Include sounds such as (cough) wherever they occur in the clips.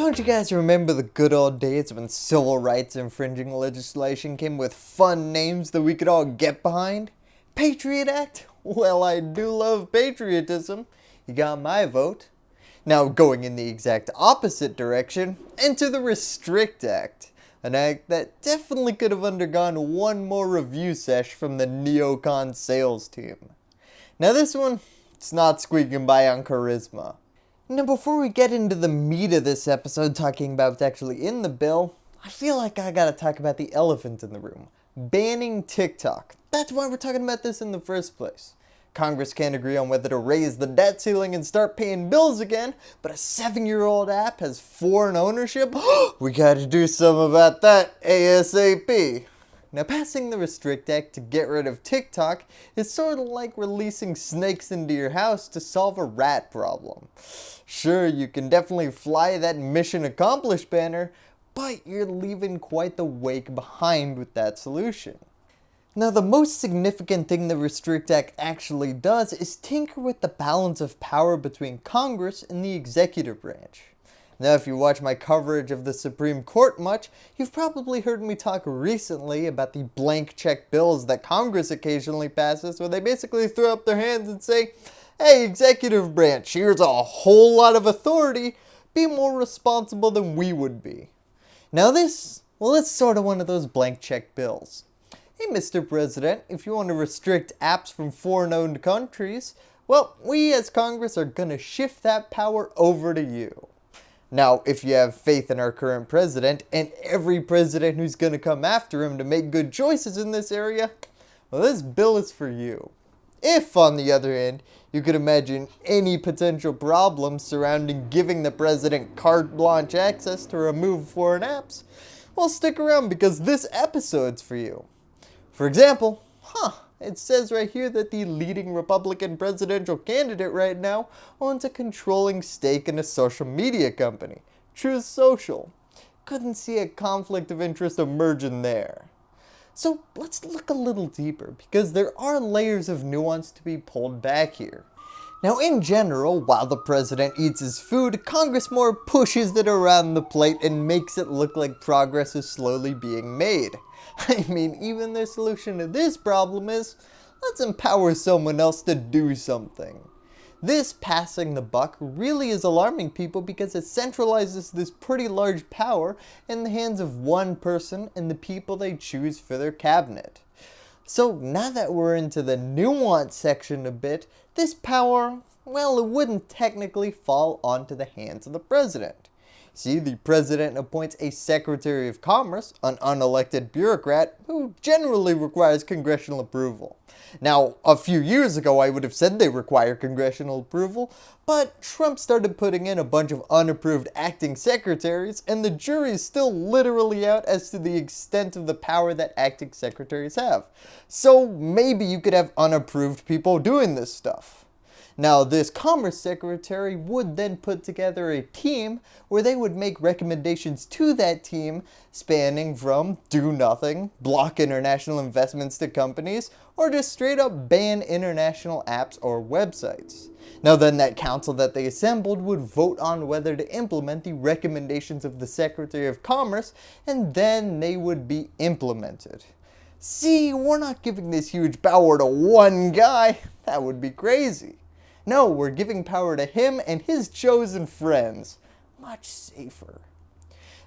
Don't you guys remember the good old days when civil rights infringing legislation came with fun names that we could all get behind? Patriot Act? Well, I do love patriotism. You got my vote. Now going in the exact opposite direction, enter the Restrict Act. An act that definitely could have undergone one more review sesh from the neocon sales team. Now this one, it's not squeaking by on charisma. Now before we get into the meat of this episode talking about what's actually in the bill, I feel like I gotta talk about the elephant in the room. Banning TikTok. That's why we're talking about this in the first place. Congress can't agree on whether to raise the debt ceiling and start paying bills again, but a seven year old app has foreign ownership? (gasps) we gotta do something about that ASAP. Now passing the Restrict Act to get rid of TikTok is sort of like releasing snakes into your house to solve a rat problem. Sure, you can definitely fly that mission accomplished banner, but you're leaving quite the wake behind with that solution. Now the most significant thing the Restrict Act actually does is tinker with the balance of power between Congress and the executive branch. Now if you watch my coverage of the Supreme Court much, you've probably heard me talk recently about the blank check bills that Congress occasionally passes where they basically throw up their hands and say, hey executive branch, here's a whole lot of authority, be more responsible than we would be. Now this, well it's sort of one of those blank check bills. Hey Mr. President, if you want to restrict apps from foreign owned countries, well we as Congress are gonna shift that power over to you. Now, if you have faith in our current president and every president who's going to come after him to make good choices in this area, well, this bill is for you. If, on the other hand, you could imagine any potential problems surrounding giving the president carte blanche access to remove foreign apps, well, stick around because this episode's for you. For example, huh, it says right here that the leading Republican presidential candidate right now owns a controlling stake in a social media company, Truth Social. Couldn't see a conflict of interest emerging there. So let's look a little deeper because there are layers of nuance to be pulled back here. Now in general, while the president eats his food, Congress more pushes it around the plate and makes it look like progress is slowly being made. (laughs) I mean, even their solution to this problem is, let's empower someone else to do something. This passing the buck really is alarming people because it centralizes this pretty large power in the hands of one person and the people they choose for their cabinet. So now that we're into the nuance section a bit, this power, well it wouldn't technically fall onto the hands of the president. See, the president appoints a Secretary of Commerce, an unelected bureaucrat who generally requires congressional approval. Now, a few years ago I would have said they require congressional approval, but Trump started putting in a bunch of unapproved acting secretaries and the jury is still literally out as to the extent of the power that acting secretaries have. So maybe you could have unapproved people doing this stuff. Now this Commerce Secretary would then put together a team where they would make recommendations to that team spanning from do nothing, block international investments to companies, or just straight up ban international apps or websites. Now then that council that they assembled would vote on whether to implement the recommendations of the Secretary of Commerce and then they would be implemented. See, we're not giving this huge power to one guy, that would be crazy. No, we're giving power to him and his chosen friends. Much safer.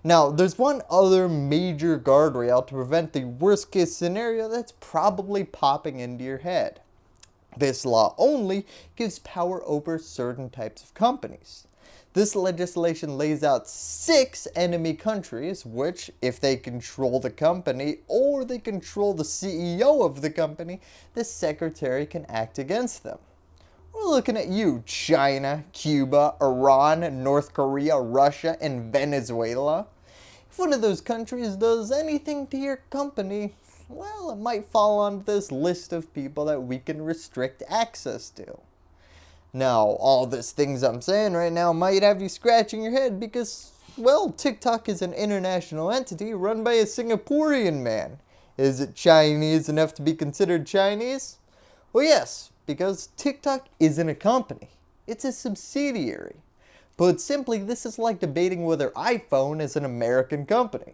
Now, there's one other major guardrail to prevent the worst case scenario that's probably popping into your head. This law only gives power over certain types of companies. This legislation lays out six enemy countries which, if they control the company or they control the CEO of the company, the secretary can act against them. We're looking at you, China, Cuba, Iran, North Korea, Russia, and Venezuela. If one of those countries does anything to your company, well, it might fall on this list of people that we can restrict access to. Now, all these things I'm saying right now might have you scratching your head because, well, TikTok is an international entity run by a Singaporean man. Is it Chinese enough to be considered Chinese? Well, yes, because TikTok isn't a company. It's a subsidiary. Put simply, this is like debating whether iPhone is an American company.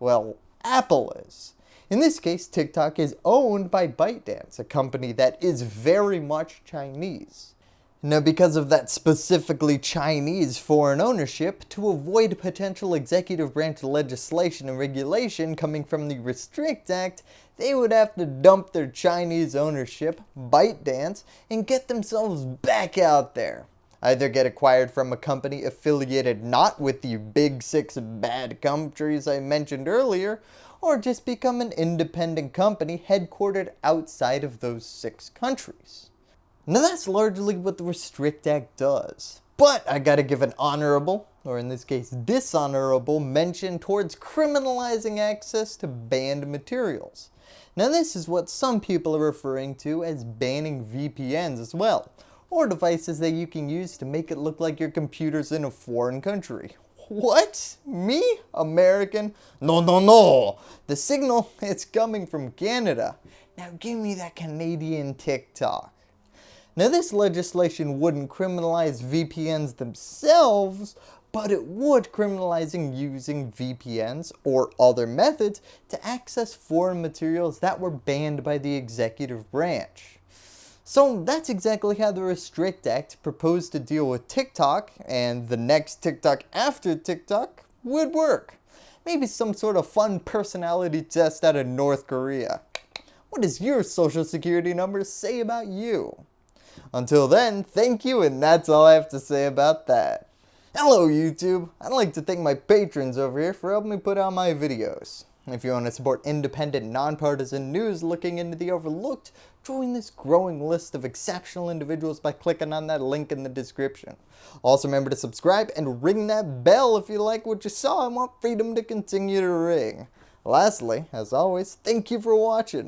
Well, Apple is. In this case, TikTok is owned by ByteDance, a company that is very much Chinese. Now because of that specifically Chinese foreign ownership, to avoid potential executive branch legislation and regulation coming from the Restrict Act, they would have to dump their Chinese ownership, ByteDance, and get themselves back out there. Either get acquired from a company affiliated not with the big six bad countries I mentioned earlier, or just become an independent company headquartered outside of those six countries. Now that's largely what the Restrict Act does. But I gotta give an honorable, or in this case dishonorable, mention towards criminalizing access to banned materials. Now this is what some people are referring to as banning VPNs as well, or devices that you can use to make it look like your computer's in a foreign country. What? Me? American? No, no, no. The signal, (laughs) it's coming from Canada. Now give me that Canadian TikTok. Now this legislation wouldn't criminalize VPNs themselves, but it would criminalizing using VPNs or other methods to access foreign materials that were banned by the executive branch. So that's exactly how the Restrict Act proposed to deal with TikTok and the next TikTok after TikTok would work. Maybe some sort of fun personality test out of North Korea. What does your social security number say about you? Until then, thank you and that's all I have to say about that. Hello YouTube! I'd like to thank my patrons over here for helping me put out my videos. If you want to support independent, nonpartisan news looking into the overlooked, join this growing list of exceptional individuals by clicking on that link in the description. Also remember to subscribe and ring that bell if you like what you saw and want freedom to continue to ring. Lastly, as always, thank you for watching.